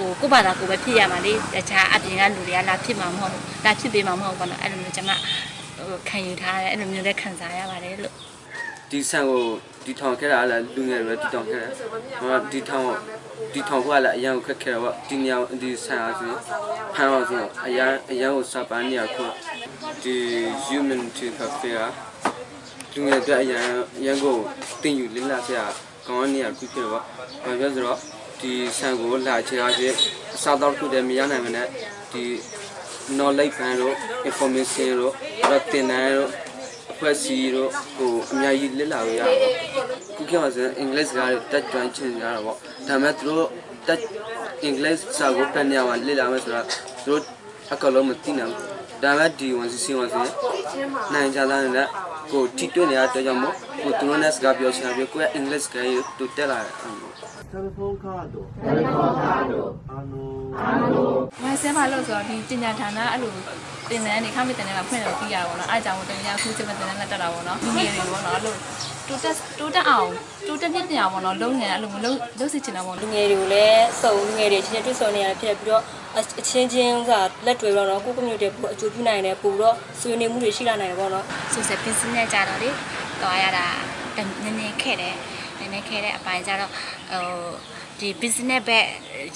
ဟိုကိုယ့်ဘာသာကိုယ်ပဲဖြစ်ရမှာလေတခြားအပြင်ကလူတွေကလာဖြစ်မှာမဟုတ်ဘူးလာဖြစ်ပေးမှာမဟုတ်ဘူးပေါ့နော်အဲ့လိုမျိုးကျမဟိုခံယူထားတယ်အဲ့လိုမျိုးလည်းခံစားရပါတယ်လို့ဒီဆန်ကိုဒီထောင်ခဲ့တာလည်းလူငယ်တွေဒီထောင်ခဲ့တယ်ဟောဒီထောင်ဒီထောင်ကလည်းအရန်ကိုခက်ခဲတော့ဒီညောင်ဒီဆန်အားဆိုဖမ်းအောင်ဆိုအရန်အရန်ကိုစပန်းနေရခုဒီ human to cafe ကလူငယ်တွေအရန်အရန်ကိုတင်ယူလင်းလာစရာကောင်းနေရခုဖြစ်တော့ဘာပြောဆိုတော့ ဒီဆန်ကိုလာချင်အားဖြင့်အစားတော့ခုတည်းမရနိုင်မနဲ့ဒီ knowledge fan တို့ information တို့တော့တင်နိုင်တို့အဖွဲ့အစည်းတို့ဟိုအများကြီးလစ်လာလို့ရတော့ခုခေတ်မှာဆိုရင်အင်္ဂလိပ်စကားတွေတက်ကျွမ်းချင်ကြတာပေါ့ဒါပေမဲ့သူတို့တက်အင်္ဂလိပ်စာကိုပြန်နေရမှာလစ်လာမယ်ဆိုတော့သူတို့အကလုံးမသိနိုင်ဘူးဒါပေမဲ့ဒီဝန်စီစီဝန်စီနိုင်ကြတဲ့နဲ့ကိုတီတွနေရတဲ့ကြောင့်မို့ကိုသူတို့နဲ့စကားပြောချင်တာပြီးကိုယ့်ရဲ့အင်္ဂလိပ်စကားကိုတူတက်လာတယ် အဲ့လိုတယ်လီဖုန်းကားတို့တယ်လီဖုန်းကားတို့အာနိုမဆဲမလို့ဆိုတော့ဒီတင်ညာဌာနအဲ့လိုတင်တဲ့နေခမတင်တဲ့ကဖွင့်လို့ပြီးရပါတော့။အားကြောင့်တင်ညာခုစမတင်တဲ့လက်တက်တာပေါ့နော်။ဒီနေတွေပေါ့နော်အဲ့လိုတူတက်တူတက်အောင်တူတက်ပြစ်ပြအောင်ပေါ့နော်လုံးနေအဲ့လိုမလုံးလုံးစီချင်တာပေါ့လူငယ်တွေကိုလည်းစုံလူငယ်တွေချင်းချင်းတွေ့ဆုံနေရဖြစ်ပြီးတော့အချင်းချင်းကလက်တွေ့တော့တော့ကိုယ့် community ပို့အကျိုးပြုနိုင်တယ်ပို့တော့ဆွေးနွေးမှုတွေရှိလာနိုင်တယ်ပေါ့နော်ဆိုဆက် business ကြတော့လေတွားရတာနည်းနည်းခဲ့တယ် နည်းနည်းခဲ့တဲ့အပိုင်းကြတော့ဟိုဒီ business ဘက်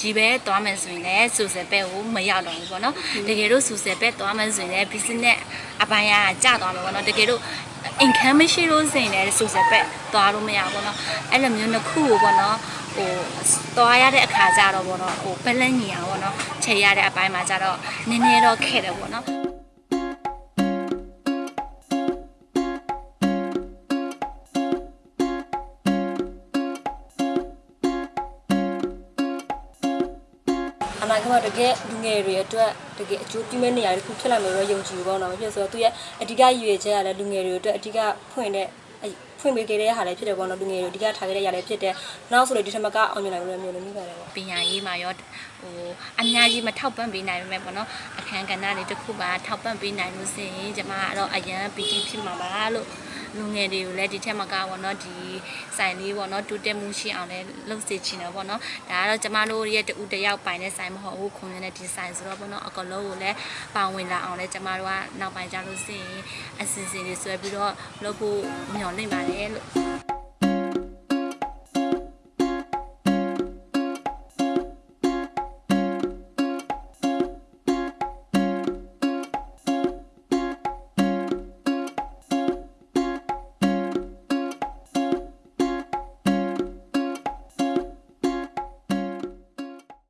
ကြီးပဲတွားမယ်ဆိုရင်လည်း social ဘက်ကိုမရောက်တော့ဘူးပေါ့နော်တကယ်လို့ social ဘက်တွားမယ်ဆိုရင်လည်း business အပိုင်းကကျသွားမယ်ပေါ့နော်တကယ်လို့ income မရှိလို့ဆိုရင်လည်း social ဘက်တွားလို့မရဘူးပေါ့နော်အဲ့လိုမျိုးတစ်ခုကိုပေါ့နော်ဟိုတွားရတဲ့အခါကျတော့ပေါ့နော်ဟို balance ညီအောင်ပေါ့နော်ချိန်ရတဲ့အပိုင်းမှာကျတော့နည်းနည်းတော့ခဲ့တယ်ပေါ့နော် အနာဂတ်မှာတကယ်လူငယ်တွေအတွက်တကယ်အကျိုးပြုမဲ့နေရာတစ်ခုဖြစ်လာမယ်လို့ယုံကြည်ပေါ့နော်ဖြစ်ဆိုတော့သူရဲ့အဓိကရည်ရွယ်ချက်ကလည်းလူငယ်တွေအတွက်အဓိကဖွင့်တဲ့ဖွင့်ပေးခဲ့တဲ့ဟာလည်းဖြစ်တယ်ပေါ့နော်လူငယ်တွေအဓိကထားခဲ့တဲ့ຢာလည်းဖြစ်တယ်နောက်ဆိုလို့ဒီထက်မကအောင်မြင်နိုင်လို့မျိုးလည်းမြင်ပါတယ်ပေါ့ပညာရေးမှာရောဟိုအများကြီးမထောက်ပံ့ပေးနိုင်ဘူးပေါ့နော်အခန်းကဏ္ဍတွေတစ်ခုပါထောက်ပံ့ပေးနိုင်လို့ဆိုရင်ကျမကတော့အရန်ပီတိဖြစ်မှာပါလို့ လူငယ်တွေကိုလည်းဒီထက်မကပေါ့နော်ဒီဆိုင်လေးပေါ့နော်တူတက်မှုရှိအောင်လည်းလုပ်စေချင်တယ်ပေါ့နော်ဒါကတော့ကျမတို့ရဲ့တူတယောက်ပိုင်တဲ့ဆိုင်မဟုတ်ဘူး community ဆိုင်ဆိုတော့ပေါ့နော်အကလုံးကိုလည်းပါဝင်လာအောင်လည်းကျမတို့ကနောက်ပိုင်းကြလို့ဆိုရင်အစီအစဉ်တွေဆွဲပြီးတော့လုပ်ဖို့မျှော်လင့်ပါတယ်လို့